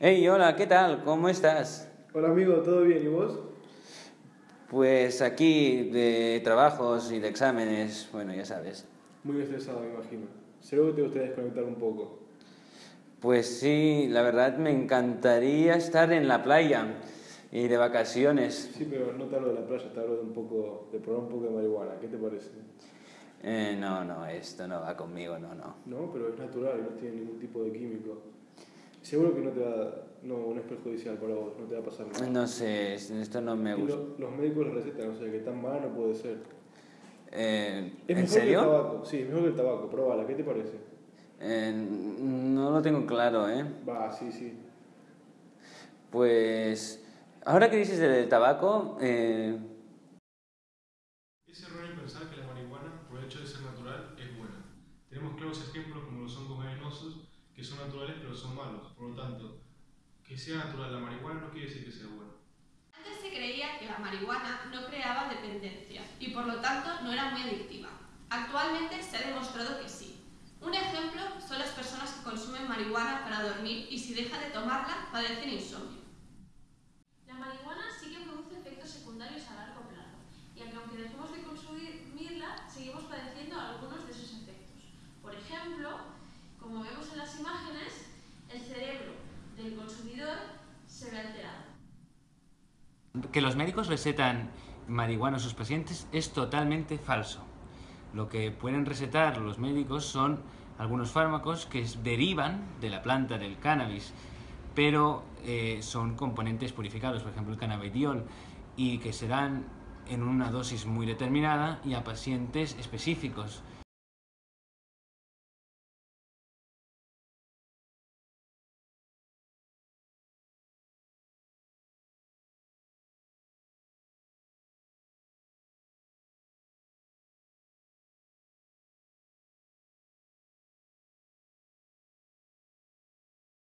Hey, hola, ¿qué tal? ¿Cómo estás? Hola amigo, ¿todo bien? ¿Y vos? Pues aquí de trabajos y de exámenes, bueno, ya sabes. Muy estresado, me imagino. Seguro que te gustaría desconectar un poco. Pues sí, la verdad me encantaría estar en la playa y de vacaciones. Sí, pero no te hablo de la playa, te hablo de un poco, de probar un poco de marihuana. ¿Qué te parece? Eh, no, no, esto no va conmigo, no, no. No, pero es natural no tiene ningún tipo de químico. Seguro que no te va, no, no es perjudicial para vos, no te va a pasar nada. No sé, esto no me gusta. lo- los médicos lo recetan, o sea que tan mala no puede ser. Eh, Es ¿En mejor que el serio? tabaco, sí, es mejor que el tabaco, probala, ¿qué te parece? Eh, no lo tengo claro, ¿eh? Va, sí, sí. Pues ahora que dices del tabaco, eh, Es erróneo pensar que la marihuana, por el hecho de ser natural, es buena. Tenemos claros ejemplos como lo son con son naturales pero son malos. Por lo tanto, que sea natural la marihuana no quiere decir que sea buena. Antes se creía que la marihuana no creaba dependencia y por lo tanto no era muy adictiva. Actualmente se ha demostrado que sí. Un ejemplo son las personas que consumen marihuana para dormir y si dejan de tomarla padecen insomnio. La marihuana sí que produce efectos secundarios a largo plazo, y aunque, aunque dejemos de consumirla, seguimos padeciendo algunos de esos efectos. Por ejemplo, como vemos en las imágenes, el cerebro del consumidor se ve alterado. Que los médicos recetan marihuana a sus pacientes es totalmente falso. Lo que pueden recetar los médicos son algunos fármacos que derivan de la planta del cannabis, pero eh, son componentes purificados, por ejemplo el cannabidiol, y que se dan en una dosis muy determinada y a pacientes específicos.